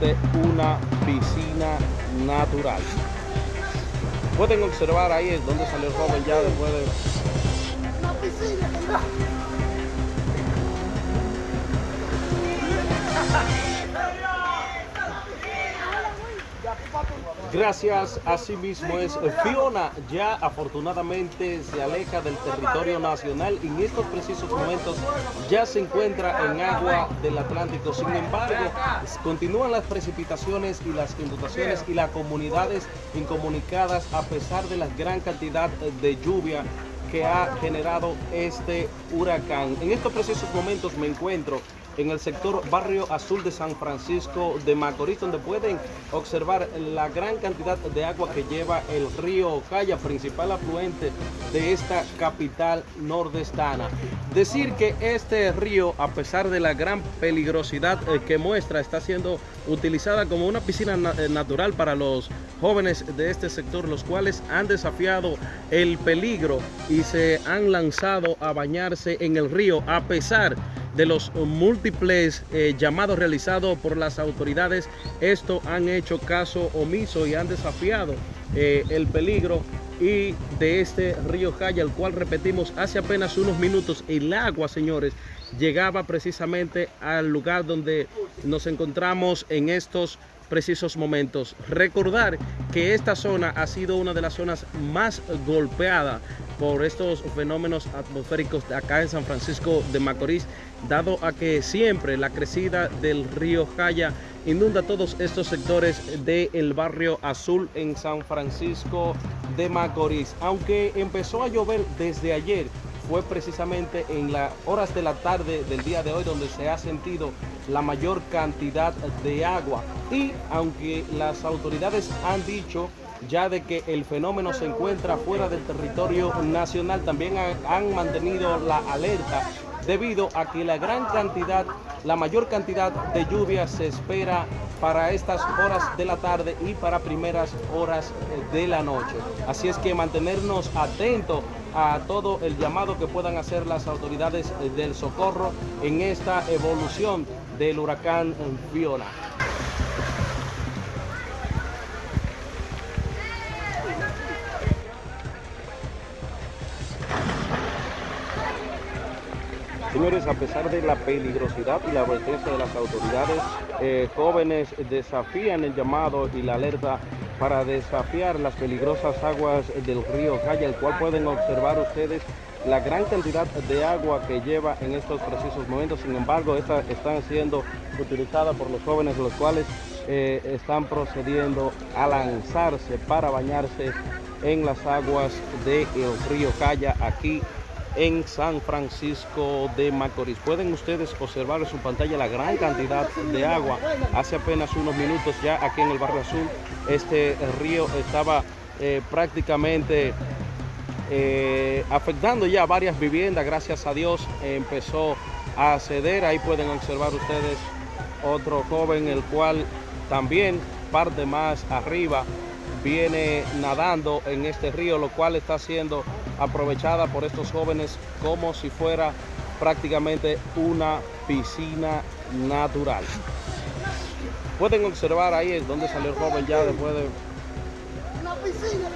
una piscina natural. Pueden observar ahí donde salió el joven ya después de... Gracias, así mismo es. Fiona ya afortunadamente se aleja del territorio nacional y en estos precisos momentos ya se encuentra en agua del Atlántico. Sin embargo, continúan las precipitaciones y las inundaciones y las comunidades incomunicadas a pesar de la gran cantidad de lluvia que ha generado este huracán. En estos precisos momentos me encuentro en el sector Barrio Azul de San Francisco de Macorís, donde pueden observar la gran cantidad de agua que lleva el río Calla, principal afluente de esta capital nordestana. Decir que este río, a pesar de la gran peligrosidad eh, que muestra, está siendo utilizada como una piscina eh, natural para los jóvenes de este sector, los cuales han desafiado el peligro y se han lanzado a bañarse en el río, a pesar de los múltiples eh, llamados realizados por las autoridades, esto han hecho caso omiso y han desafiado eh, el peligro y de este río Jaya, el cual repetimos hace apenas unos minutos, el agua, señores, llegaba precisamente al lugar donde nos encontramos en estos precisos momentos. Recordar que esta zona ha sido una de las zonas más golpeadas por estos fenómenos atmosféricos de acá en San Francisco de Macorís, dado a que siempre la crecida del río Jaya inunda todos estos sectores del barrio azul en San Francisco de Macorís. Aunque empezó a llover desde ayer, fue precisamente en las horas de la tarde del día de hoy donde se ha sentido la mayor cantidad de agua. Y aunque las autoridades han dicho ya de que el fenómeno se encuentra fuera del territorio nacional, también han, mantenido la alerta debido a que la gran cantidad, la mayor cantidad de lluvia se espera para estas horas de la tarde y para primeras horas de la noche. Así es que mantenernos atentos a todo el llamado que puedan hacer las autoridades del socorro en esta evolución del huracán Fiona. Señores, a pesar de la peligrosidad y la advertencia de las autoridades, eh, jóvenes desafían el llamado y la alerta para desafiar las peligrosas aguas del río Calla, el cual pueden observar ustedes la gran cantidad de agua que lleva en estos precisos momentos. Sin embargo, estas están siendo utilizadas por los jóvenes, los cuales eh, están procediendo a lanzarse para bañarse en las aguas del río Calla aquí en San Francisco de Macorís. Pueden ustedes observar en su pantalla la gran cantidad de agua. Hace apenas unos minutos ya aquí en el Barrio Azul, este río estaba eh, prácticamente eh, afectando ya varias viviendas. Gracias a Dios empezó a ceder. Ahí pueden observar ustedes otro joven, el cual también parte más arriba viene nadando en este río, lo cual está siendo aprovechada por estos jóvenes como si fuera prácticamente una piscina natural. Pueden observar ahí es donde salió el joven ya después de... Una piscina,